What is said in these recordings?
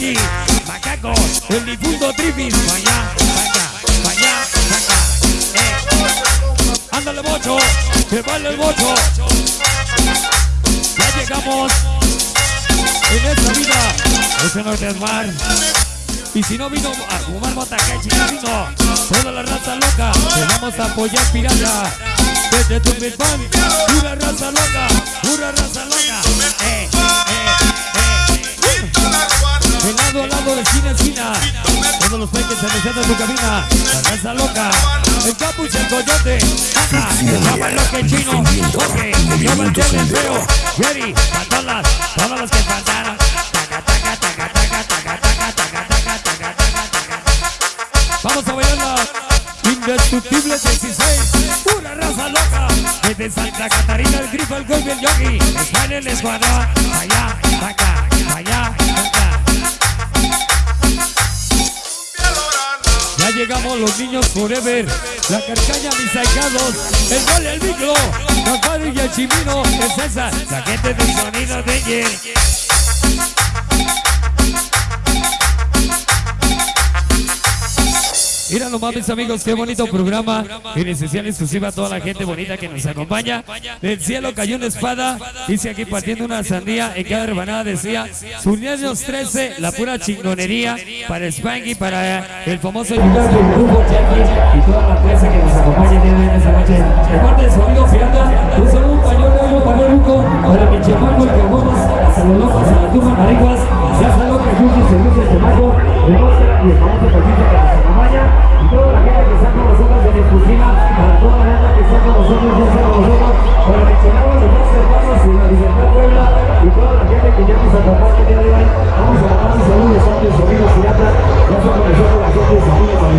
aquí, el difunto Tripis, pa' allá, pa' acá, eh. Ándale bocho, que vale el bocho. Ya llegamos en esta vida, ese no es mar. Y si no vino a fumar bota que vino, toda la raza loca, te vamos a apoyar pirata. Desde tu pan, una raza loca, una raza loca. todos los peques anunciando en tu cabina. La danza loca, el capuz, el coyote, anda, llama lo que chino, Jorge, yo manché el feo, Jerry, para todas, todas las que faltaron. Vamos a bailar la indestructible 16, pura raza loca. Desde Santa Catarina, el grifo, el golpe, el yogi, está en el escuadrón, allá, acá, allá. Llegamos los niños forever, la carcaña, mis sacados, el gol, el micro, el y el chimino, es esa, la gente del sonido de ayer. Nomás mis amigos, qué bonito programa. En especial exclusiva a toda la gente bonita que nos acompaña. Del cielo cayó una espada. Dice aquí partiendo una sandía En cada rebanada decía Sus 13, la pura chingonería Para Spanky, para el famoso Y toda la que nos acompaña esta noche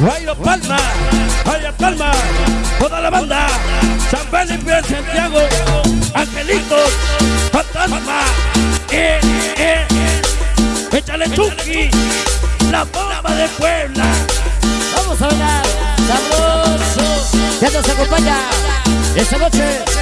Rayo Palma, Vaya Palma, toda la banda. San Felipe, Santiago, Angelitos, Fantasma, eh, eh. Échale Chucky, la bomba de Puebla. Vamos a bailar, sabroso. Ya nos acompaña esta noche.